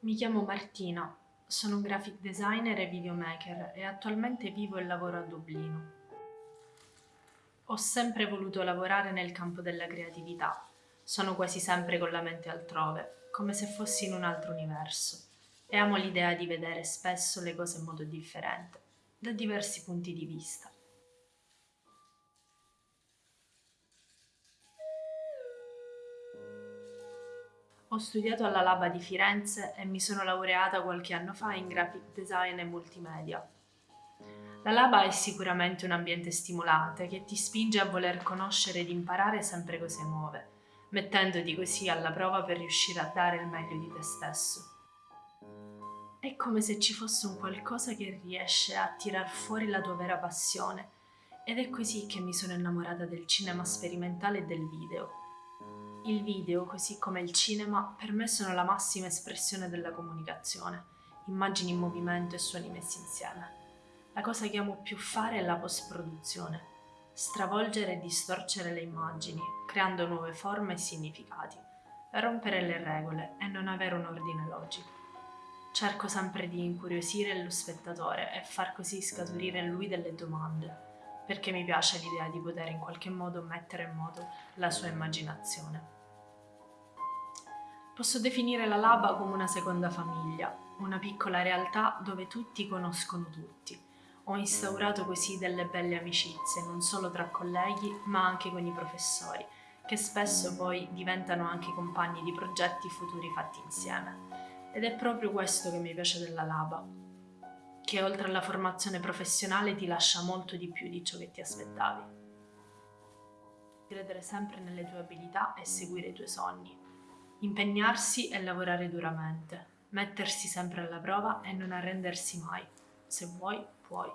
Mi chiamo Martina, sono un graphic designer e videomaker e attualmente vivo e lavoro a Dublino. Ho sempre voluto lavorare nel campo della creatività. Sono quasi sempre con la mente altrove, come se fossi in un altro universo. E amo l'idea di vedere spesso le cose in modo differente, da diversi punti di vista. Ho studiato alla Laba di Firenze e mi sono laureata qualche anno fa in graphic design e multimedia. La Laba è sicuramente un ambiente stimolante che ti spinge a voler conoscere ed imparare sempre cose nuove, mettendoti così alla prova per riuscire a dare il meglio di te stesso. È come se ci fosse un qualcosa che riesce a tirar fuori la tua vera passione ed è così che mi sono innamorata del cinema sperimentale e del video il video, così come il cinema, per me sono la massima espressione della comunicazione, immagini in movimento e suoni messi insieme. La cosa che amo più fare è la post-produzione, stravolgere e distorcere le immagini, creando nuove forme e significati, rompere le regole e non avere un ordine logico. Cerco sempre di incuriosire lo spettatore e far così scaturire in lui delle domande, perché mi piace l'idea di poter in qualche modo mettere in moto la sua immaginazione. Posso definire la Laba come una seconda famiglia, una piccola realtà dove tutti conoscono tutti. Ho instaurato così delle belle amicizie, non solo tra colleghi, ma anche con i professori, che spesso poi diventano anche compagni di progetti futuri fatti insieme. Ed è proprio questo che mi piace della Laba, che oltre alla formazione professionale ti lascia molto di più di ciò che ti aspettavi. Credere sempre nelle tue abilità e seguire i tuoi sogni. Impegnarsi e lavorare duramente. Mettersi sempre alla prova e non arrendersi mai. Se vuoi, puoi.